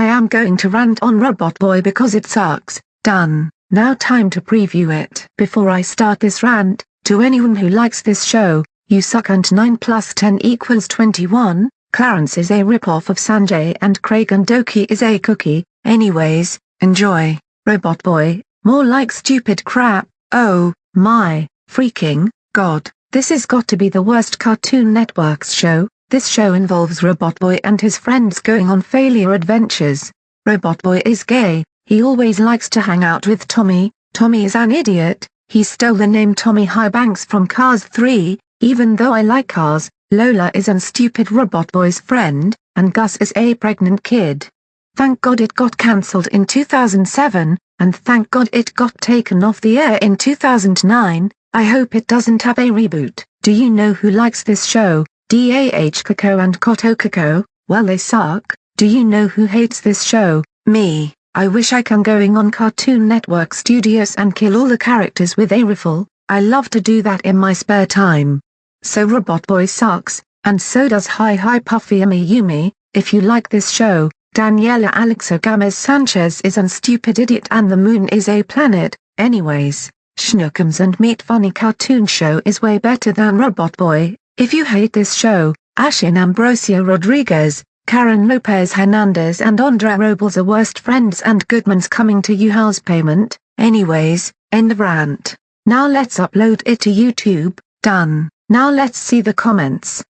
I am going to rant on Robot Boy because it sucks. Done. Now time to preview it. Before I start this rant, to anyone who likes this show, you suck and 9 plus 10 equals 21, Clarence is a ripoff of Sanjay and Craig and Doki is a cookie, anyways, enjoy, Robot Boy, more like stupid crap, oh, my, freaking, god, this has got to be the worst Cartoon Network's show, this show involves Robot Boy and his friends going on failure adventures. Robot Boy is gay, he always likes to hang out with Tommy, Tommy is an idiot, he stole the name Tommy Highbanks from Cars 3, even though I like Cars, Lola is an stupid Robot Boy's friend, and Gus is a pregnant kid. Thank God it got cancelled in 2007, and thank God it got taken off the air in 2009, I hope it doesn't have a reboot. Do you know who likes this show? DAH Coco and Koto Coco, well they suck. Do you know who hates this show? Me. I wish I can going on Cartoon Network Studios and kill all the characters with a rifle, I love to do that in my spare time. So Robot Boy sucks, and so does Hi Hi Puffy Yumi Yumi, if you like this show, Daniela Alexo Gamez Sanchez is an stupid idiot and the moon is a planet, anyways, Schnookums and Meat Funny Cartoon Show is way better than Robot Boy, if you hate this show, Ashin Ambrosio Rodriguez, Karen Lopez Hernandez and Andre Robles are worst friends and Goodman's coming to you house payment, anyways, end of rant. Now let's upload it to YouTube, done. Now let's see the comments.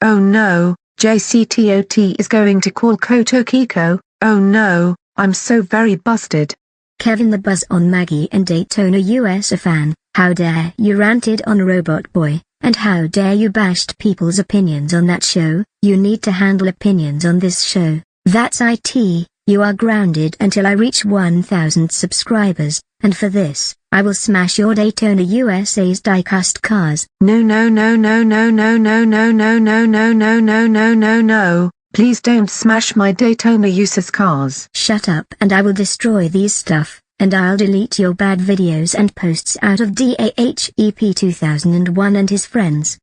Oh no, JCTOT is going to call Koto Kiko, oh no, I'm so very busted. Kevin the Buzz on Maggie and Daytona USA fan. How dare you ranted on Robot Boy, and how dare you bashed people's opinions on that show, you need to handle opinions on this show, that's IT, you are grounded until I reach 1000 subscribers, and for this, I will smash your Daytona USA's diecast cars. No no no no no no no no no no no no no no no no, please don't smash my Daytona USA's cars. Shut up and I will destroy these stuff and I'll delete your bad videos and posts out of DAHEP 2001 and his friends.